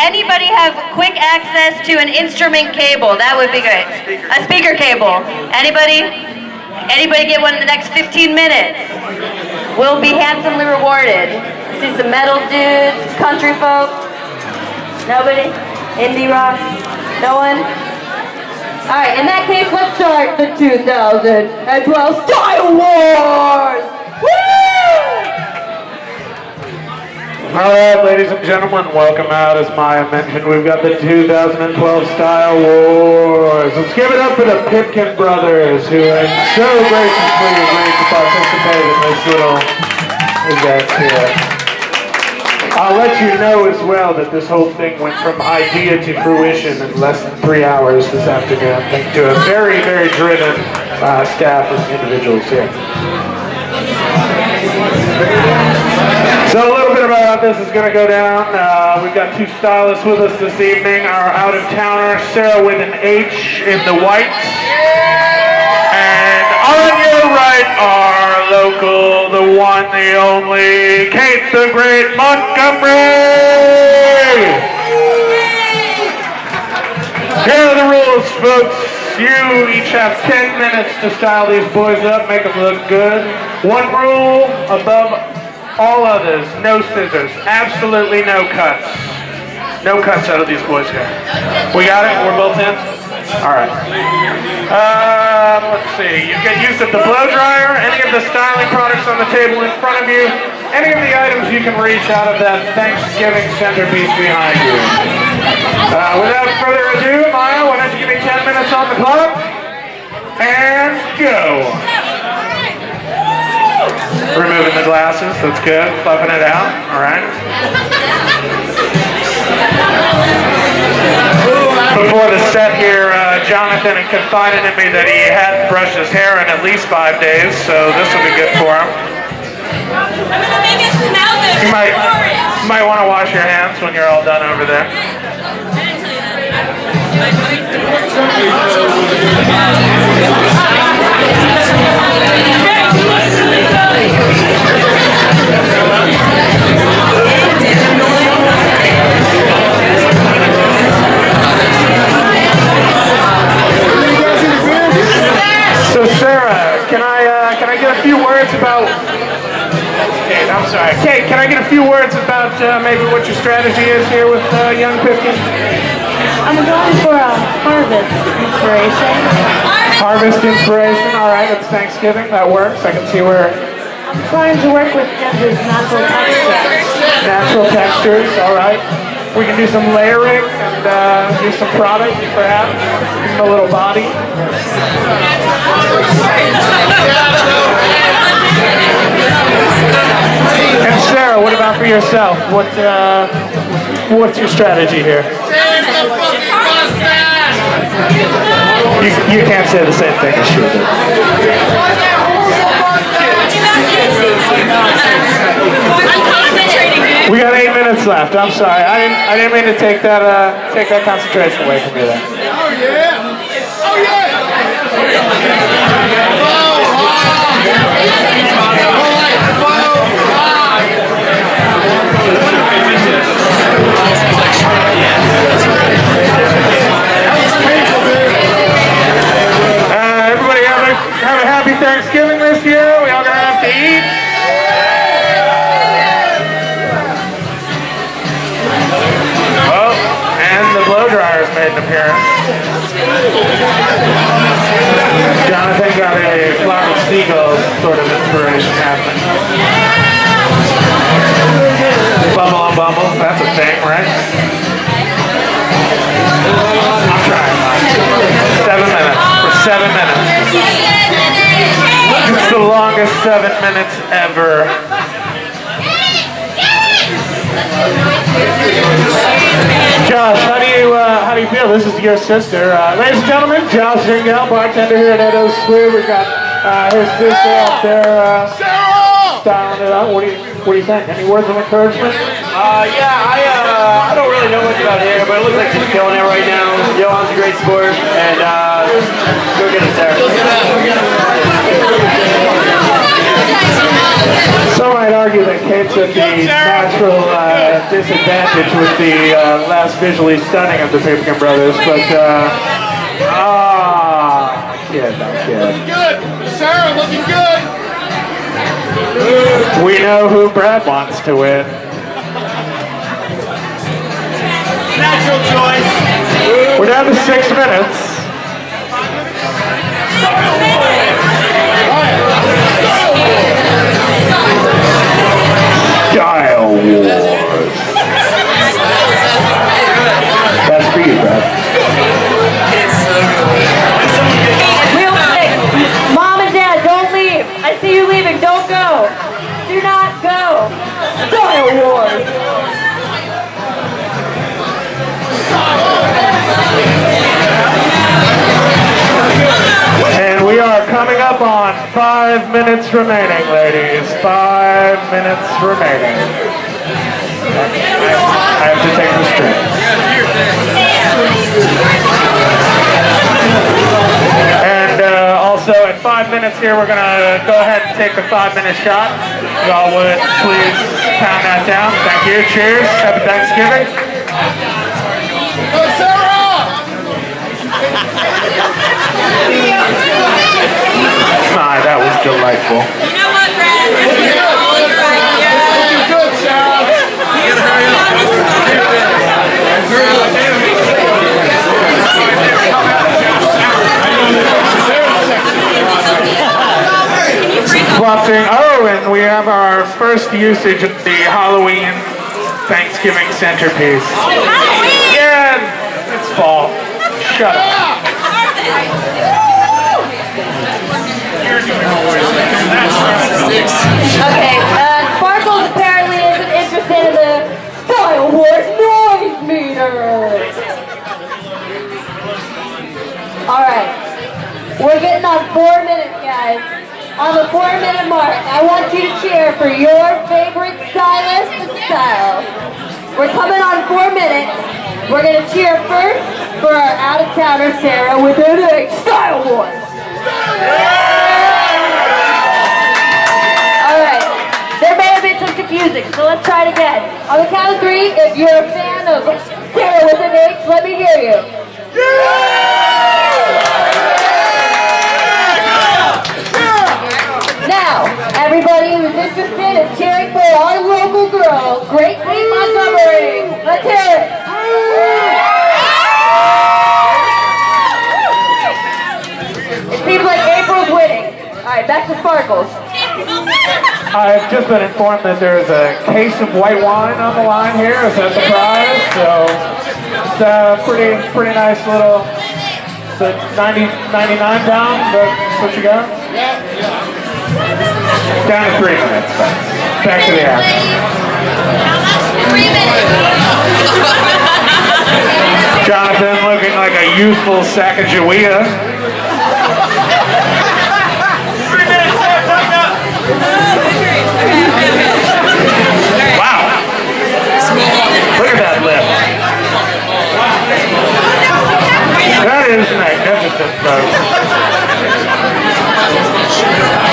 anybody have quick access to an instrument cable? That would be great. A speaker cable. Anybody? Anybody get one in the next 15 minutes? We'll be handsomely rewarded. See some metal dudes, country folk. Nobody? Indie rock? No one? All right, in that case, let's start the 2012 Style Wars! Woo! All right, ladies and gentlemen, welcome out. As Maya mentioned, we've got the 2012 Style Wars. Let's give it up for the Pipkin brothers, who have so graciously agreed to participate in this little event here. I'll let you know as well that this whole thing went from idea to fruition in less than three hours this afternoon, thanks to a very, very driven uh, staff of individuals here. This is going to go down. Uh, we've got two stylists with us this evening. Our out-of-towner, Sarah with an H in the white. And on your right, our local, the one, the only, Kate the Great Montgomery! Here are the rules, folks. You each have 10 minutes to style these boys up, make them look good. One rule above all others, no scissors. Absolutely no cuts. No cuts out of these boys here. We got it? We're both in? All right. Um, let's see. You get use of the blow dryer, any of the styling products on the table in front of you, any of the items you can reach out of that Thanksgiving centerpiece behind you. Uh, without further ado, Maya, why don't you give me 10 minutes on the clock? And go. Removing the glasses, that's good. Fluffing it out, all right. Before the set here, uh, Jonathan had confided in me that he hadn't brushed his hair in at least five days, so this will be good for him. You might, you might want to wash your hands when you're all done over there. So strategy is here with uh, Young Pipkin? I'm going for a harvest inspiration. Harvest inspiration. All right, it's Thanksgiving. That works. I can see where I'm trying to work with Kendrick's natural textures. natural textures. All right. We can do some layering and uh, do some product, perhaps. A little body. And Sarah, what about for yourself? What uh, what's your strategy here? You, you can't say the same thing. We got eight minutes left. I'm sorry. I didn't. I didn't mean to take that. Uh, take that concentration away from you. There. Uh, appearance. Jonathan got a flock of sort of inspiration happening. Bumble and bumble, that's a thing, right? I'm trying. Seven minutes. For seven minutes. It's the longest seven minutes ever. Is your sister, uh, ladies and gentlemen. Josh Ringel, bartender here at Edo's Square. We've got uh, his sister up there uh, styling it up. What do you what do you think? Any words of encouragement? Uh, yeah, I, uh, I don't really know much about hair, but it looks like she's killing it right now. Johan's a great sport, and, uh, go get it, Sarah. Some might argue that Kate's at the natural uh, disadvantage with the uh, less visually stunning of the Pipkin brothers, but uh, ah, kid, no kid. Good. Sarah looking good. We know who Brad wants to win. Natural choice. We're down to six minutes. Style That's for you, Brad. Real quick, mom and dad, don't leave. I see you leaving. Don't go. Do not go. Style Wars. And we are coming up on five minutes remaining, ladies. Five minutes remaining. Five minutes here, we're gonna go ahead and take a five-minute shot. Y'all would please pound that down. Thank you. Cheers. Happy Thanksgiving. Go Sarah. My, that was delightful. You know what, Brad? You're right. Looking. Bluffing. Oh, and we have our first usage of the Halloween Thanksgiving centerpiece. Yeah, it's fall. Shut up. Okay, uh, On the four minute mark, I want you to cheer for your favorite stylist and style. We're coming on four minutes. We're gonna cheer first for our out-of-towner Sarah with her next Style Wars. Alright, there may have been some confusing, so let's try it again. On the count of three, if you're a fan of Sarah with an H, let me hear you. Our local girl, Great Queen Montgomery, let's hear it. It seems like April's winning. Alright, back to Sparkles. I've just been informed that there is a case of white wine on the line here as a surprise, so it's a pretty, pretty nice little, it's a 90, 99 pound, but what you got? Down to three minutes, thanks. Back to the action. Jonathan looking like a youthful Sacagawea. Wow. Look at that lip. That is magnificent, folks.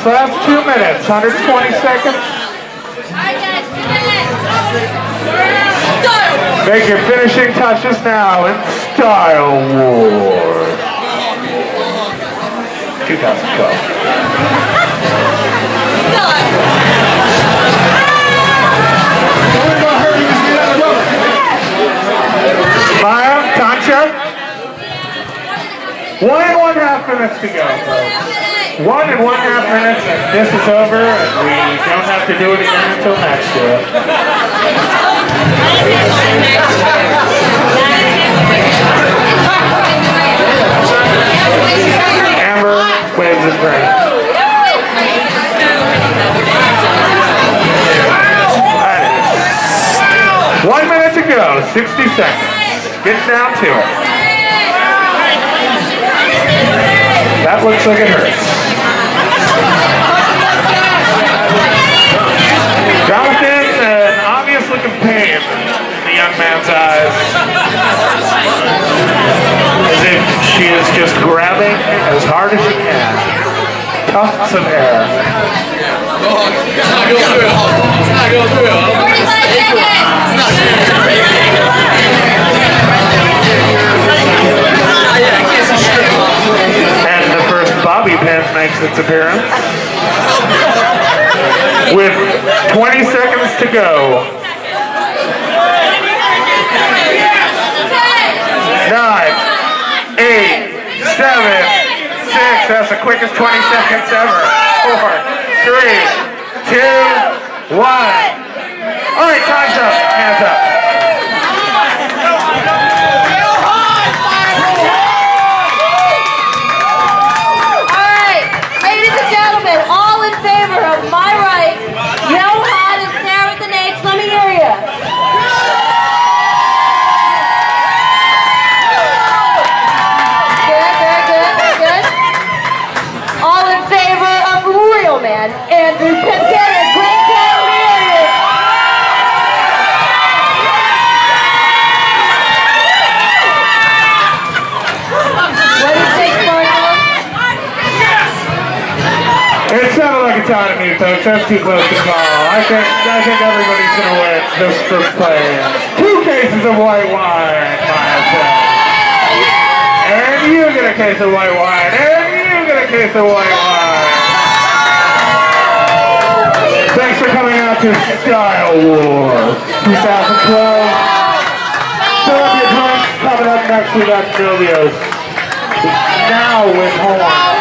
Last two minutes, 120 seconds. Make your finishing touches now in Style Wars. 2012. Maya, Concha. One and one half minutes to go. One and one half minutes, and this is over, and we don't have to do it again until next year. Amber wins his ring. One minute to go, 60 seconds. Get down to it. That looks like it hurts. young man's eyes. As if she is just grabbing as hard as she can. Tufts of air. It's not going. It's not going through. 45 seconds! And the first bobby pin makes its appearance. With 20 seconds to go. Seven, six. That's the quickest 20 seconds ever. Four, three, two, one. All right, time's up. Hands up. Let me hear you. What do you think, Marco? It sounded like a tie to me, folks. That's too close to call. I think I think everybody's gonna win just for playing. Two cases of white wine, myself. And you get a case of white wine. And you get a case of white wine. To Style Wars 2012. Fill up your drinks. Coming up next, we got Silvio's. Now with horn. Oh,